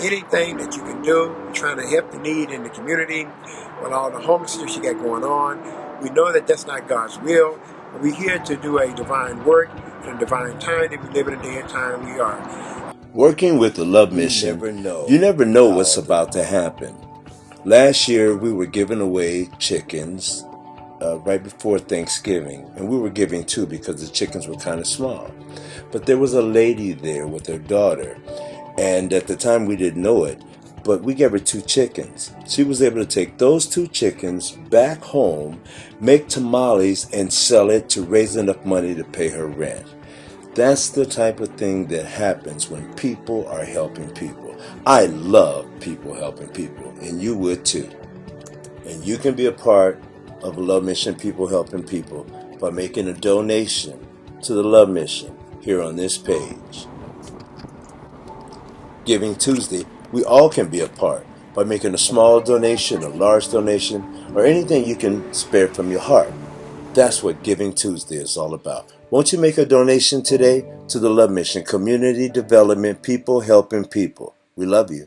anything that you can do. We're trying to help the need in the community with all the homelessness you got going on. We know that that's not God's will. We're here to do a divine work in a divine time that we live in a day and time we are. Working with the Love Mission, you never know you never know what's about to happen. Last year, we were giving away chickens uh, right before Thanksgiving, and we were giving two because the chickens were kind of small. But there was a lady there with her daughter, and at the time we didn't know it, but we gave her two chickens. She was able to take those two chickens back home, make tamales, and sell it to raise enough money to pay her rent. That's the type of thing that happens when people are helping people. I love people helping people, and you would too. And you can be a part of Love Mission People Helping People by making a donation to the Love Mission here on this page. Giving Tuesday, we all can be a part by making a small donation, a large donation, or anything you can spare from your heart. That's what Giving Tuesday is all about. Won't you make a donation today to the Love Mission Community Development People Helping People? We love you.